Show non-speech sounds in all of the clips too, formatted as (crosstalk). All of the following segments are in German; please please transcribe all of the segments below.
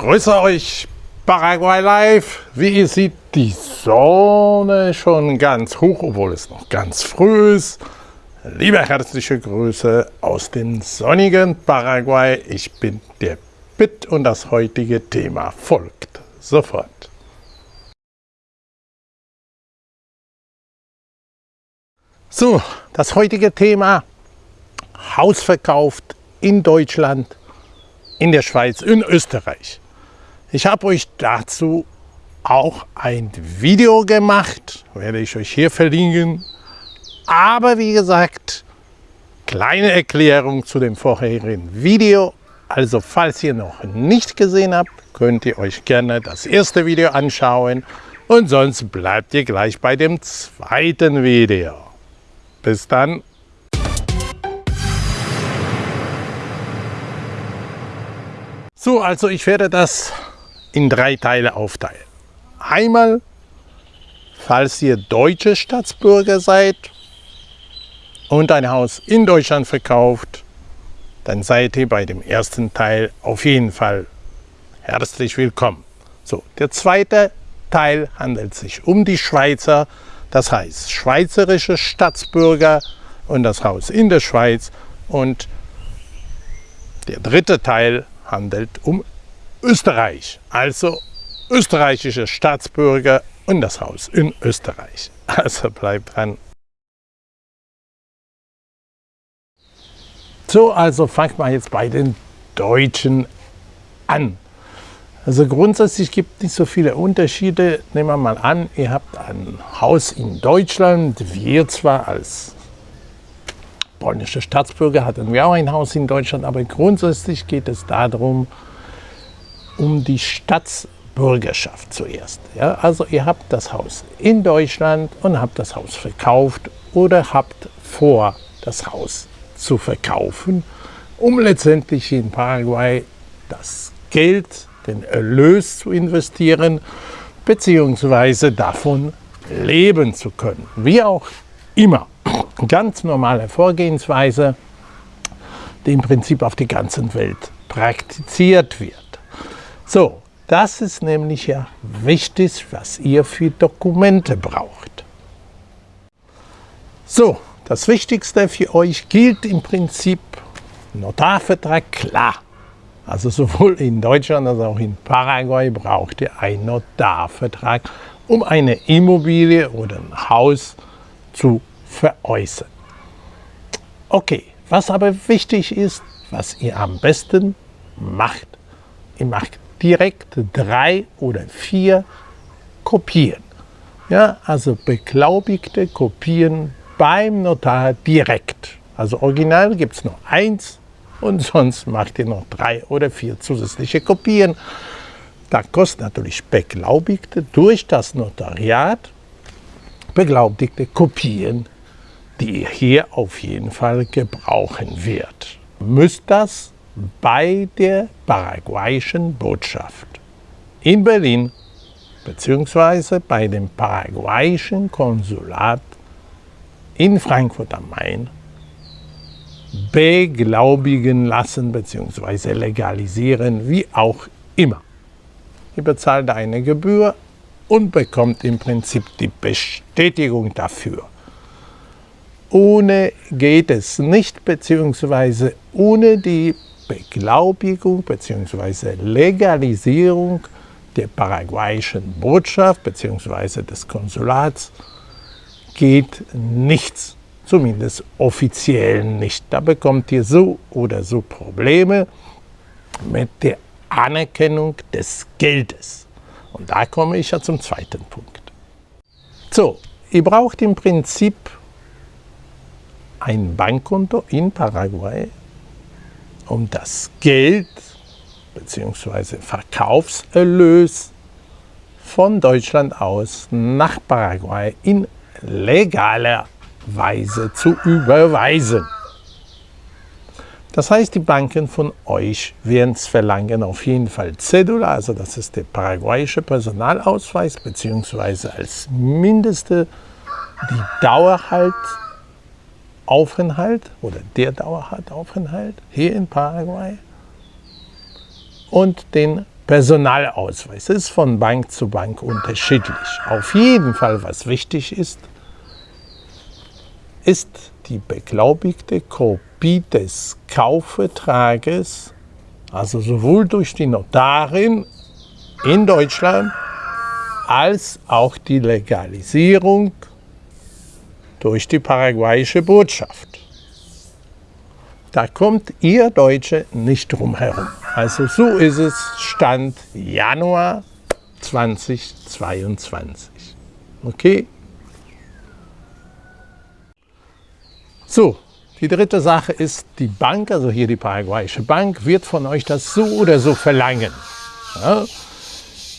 grüße euch, Paraguay Live. Wie ihr seht, die Sonne schon ganz hoch, obwohl es noch ganz früh ist. Liebe herzliche Grüße aus dem sonnigen Paraguay. Ich bin der Pitt und das heutige Thema folgt sofort. So, das heutige Thema Haus verkauft in Deutschland, in der Schweiz, in Österreich. Ich habe euch dazu auch ein Video gemacht, werde ich euch hier verlinken. Aber wie gesagt, kleine Erklärung zu dem vorherigen Video. Also falls ihr noch nicht gesehen habt, könnt ihr euch gerne das erste Video anschauen und sonst bleibt ihr gleich bei dem zweiten Video. Bis dann. So, also ich werde das in drei Teile aufteilen. Einmal, falls ihr deutsche Staatsbürger seid und ein Haus in Deutschland verkauft, dann seid ihr bei dem ersten Teil auf jeden Fall herzlich willkommen. So, der zweite Teil handelt sich um die Schweizer, das heißt schweizerische Staatsbürger und das Haus in der Schweiz. Und der dritte Teil handelt um Österreich, also österreichische Staatsbürger und das Haus in Österreich. Also bleibt dran. So, also fangt mal jetzt bei den Deutschen an. Also grundsätzlich gibt es nicht so viele Unterschiede. Nehmen wir mal an, ihr habt ein Haus in Deutschland. Wir zwar als polnische Staatsbürger hatten wir auch ein Haus in Deutschland, aber grundsätzlich geht es darum, um die Staatsbürgerschaft zuerst. Ja, also ihr habt das Haus in Deutschland und habt das Haus verkauft oder habt vor, das Haus zu verkaufen, um letztendlich in Paraguay das Geld, den Erlös zu investieren, beziehungsweise davon leben zu können. Wie auch immer. Ganz normale Vorgehensweise, die im Prinzip auf die ganze Welt praktiziert wird. So, das ist nämlich ja wichtig, was ihr für Dokumente braucht. So, das Wichtigste für euch gilt im Prinzip Notarvertrag, klar. Also sowohl in Deutschland als auch in Paraguay braucht ihr einen Notarvertrag, um eine Immobilie oder ein Haus zu veräußern. Okay, was aber wichtig ist, was ihr am besten macht, ihr macht direkt drei oder vier Kopien. Ja, also beglaubigte Kopien beim Notar direkt. Also original gibt es nur eins und (laughs) sonst macht ihr noch drei oder vier zusätzliche Kopien. Da kostet natürlich beglaubigte durch das Notariat beglaubigte Kopien, die ihr hier auf jeden Fall gebrauchen wird. Müsst das bei der paraguayischen Botschaft in Berlin bzw. bei dem paraguayischen Konsulat in Frankfurt am Main beglaubigen lassen bzw. legalisieren, wie auch immer. Ihr bezahlt eine Gebühr und bekommt im Prinzip die Bestätigung dafür. Ohne geht es nicht, beziehungsweise ohne die Beglaubigung bzw. Legalisierung der paraguayischen Botschaft bzw. des Konsulats geht nichts, zumindest offiziell nicht. Da bekommt ihr so oder so Probleme mit der Anerkennung des Geldes. Und da komme ich ja zum zweiten Punkt. So, ihr braucht im Prinzip ein Bankkonto in Paraguay, um das Geld bzw. Verkaufserlös von Deutschland aus nach Paraguay in legaler Weise zu überweisen. Das heißt, die Banken von euch werden es verlangen, auf jeden Fall Cedula, also das ist der paraguayische Personalausweis, beziehungsweise als mindeste die Dauerhalt Aufenthalt oder der Dauerhalt Aufenthalt hier in Paraguay und den Personalausweis. Das ist von Bank zu Bank unterschiedlich. Auf jeden Fall, was wichtig ist, ist die beglaubigte Kopie des Kaufvertrages, also sowohl durch die Notarin in Deutschland als auch die Legalisierung durch die paraguayische Botschaft. Da kommt ihr Deutsche nicht drum herum. Also so ist es Stand Januar 2022. Okay? So, die dritte Sache ist, die Bank, also hier die paraguayische Bank, wird von euch das so oder so verlangen. Ja?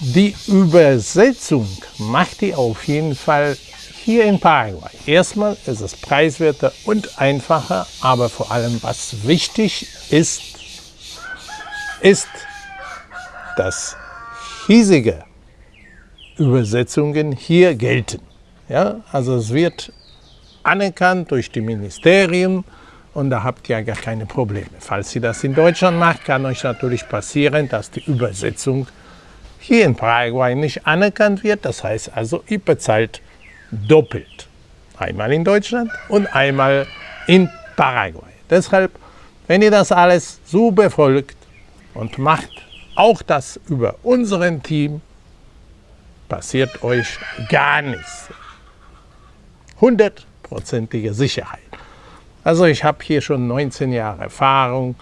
Die Übersetzung macht ihr auf jeden Fall hier in Paraguay. Erstmal ist es preiswerter und einfacher, aber vor allem was wichtig ist, ist, dass hiesige Übersetzungen hier gelten. Ja, also es wird anerkannt durch die Ministerien und da habt ihr gar keine Probleme. Falls ihr das in Deutschland macht, kann euch natürlich passieren, dass die Übersetzung hier in Paraguay nicht anerkannt wird. Das heißt also, ihr bezahlt doppelt. Einmal in Deutschland und einmal in Paraguay. Deshalb, wenn ihr das alles so befolgt und macht auch das über unseren Team, passiert euch gar nichts. Hundertprozentige Sicherheit. Also ich habe hier schon 19 Jahre Erfahrung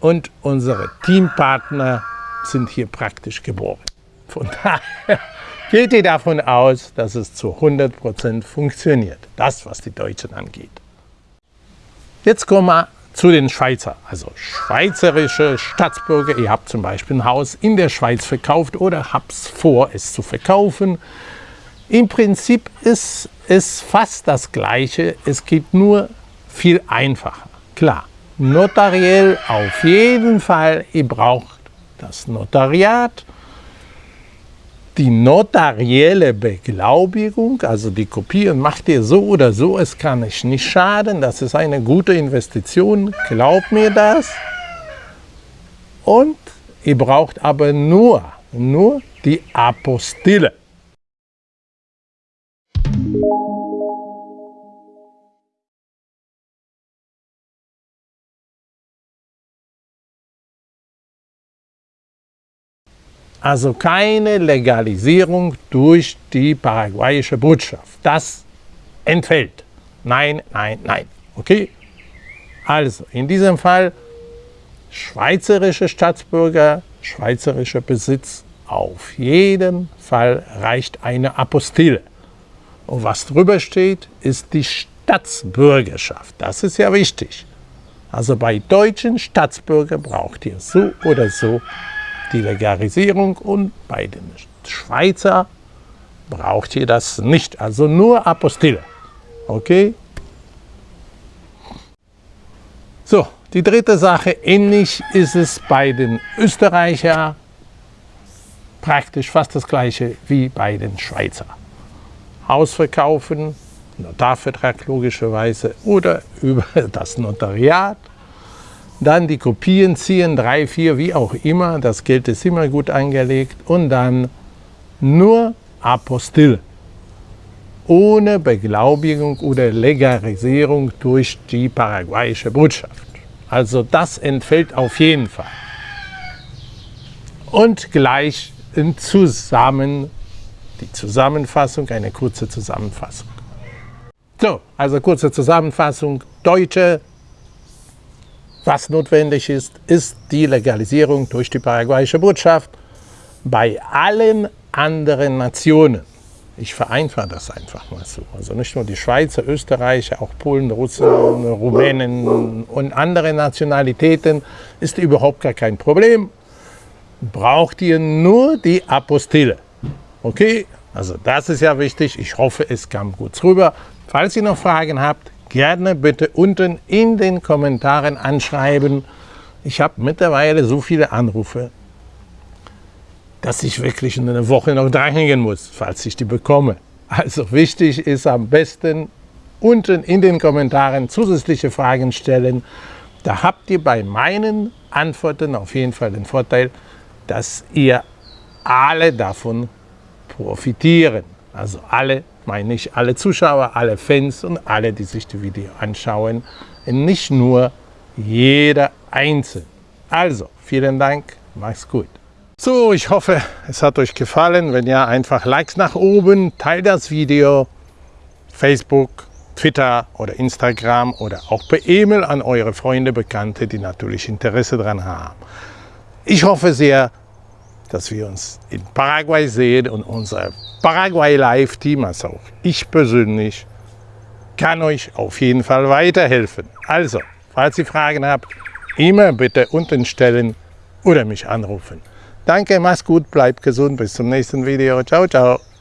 und unsere Teampartner sind hier praktisch geboren. Von daher geht ihr davon aus, dass es zu 100% funktioniert. Das, was die Deutschen angeht. Jetzt kommen wir zu den Schweizer, also schweizerische Staatsbürger. Ihr habt zum Beispiel ein Haus in der Schweiz verkauft oder habt vor, es zu verkaufen. Im Prinzip ist es fast das Gleiche, es geht nur viel einfacher. Klar, notariell auf jeden Fall, ihr braucht das Notariat, die notarielle Beglaubigung, also die Kopieren, macht ihr so oder so, es kann euch nicht schaden, das ist eine gute Investition, glaubt mir das. Und ihr braucht aber nur, nur die Apostille. Also keine Legalisierung durch die paraguayische Botschaft. Das entfällt. Nein, nein, nein. Okay? Also, in diesem Fall schweizerische Staatsbürger, schweizerischer Besitz, auf jeden Fall reicht eine Apostille. Und was drüber steht, ist die Staatsbürgerschaft. Das ist ja wichtig. Also bei deutschen Staatsbürgern braucht ihr so oder so die Legalisierung und bei den Schweizer braucht ihr das nicht, also nur Apostille. Okay? So, die dritte Sache, ähnlich ist es bei den Österreicher praktisch fast das gleiche wie bei den Schweizer. Haus verkaufen, Notarvertrag logischerweise oder (laughs) über das Notariat dann die Kopien ziehen, drei, vier, wie auch immer, das Geld ist immer gut angelegt und dann nur Apostille, ohne Beglaubigung oder Legalisierung durch die paraguayische Botschaft. Also das entfällt auf jeden Fall. Und gleich in zusammen, die Zusammenfassung, eine kurze Zusammenfassung. So, also kurze Zusammenfassung, deutsche was notwendig ist, ist die Legalisierung durch die paraguayische Botschaft bei allen anderen Nationen. Ich vereinfache das einfach mal so. Also nicht nur die Schweizer, Österreicher, auch Polen, Russen, Rumänen und andere Nationalitäten ist überhaupt gar kein Problem. Braucht ihr nur die Apostille. Okay, also das ist ja wichtig. Ich hoffe, es kam gut rüber. Falls ihr noch Fragen habt, gerne bitte unten in den Kommentaren anschreiben. Ich habe mittlerweile so viele Anrufe, dass ich wirklich in einer Woche noch dranhängen muss, falls ich die bekomme. Also wichtig ist am besten unten in den Kommentaren zusätzliche Fragen stellen. Da habt ihr bei meinen Antworten auf jeden Fall den Vorteil, dass ihr alle davon profitieren. Also alle, meine ich, alle Zuschauer, alle Fans und alle, die sich die Video anschauen. Nicht nur jeder Einzelne. Also, vielen Dank, macht's gut. So, ich hoffe, es hat euch gefallen. Wenn ja, einfach Likes nach oben, teilt das Video, Facebook, Twitter oder Instagram oder auch per E-Mail an eure Freunde, Bekannte, die natürlich Interesse daran haben. Ich hoffe sehr, dass wir uns in Paraguay sehen und unser Paraguay Live Team, also auch ich persönlich, kann euch auf jeden Fall weiterhelfen. Also, falls ihr Fragen habt, immer bitte unten stellen oder mich anrufen. Danke, mach's gut, bleibt gesund, bis zum nächsten Video. Ciao, ciao.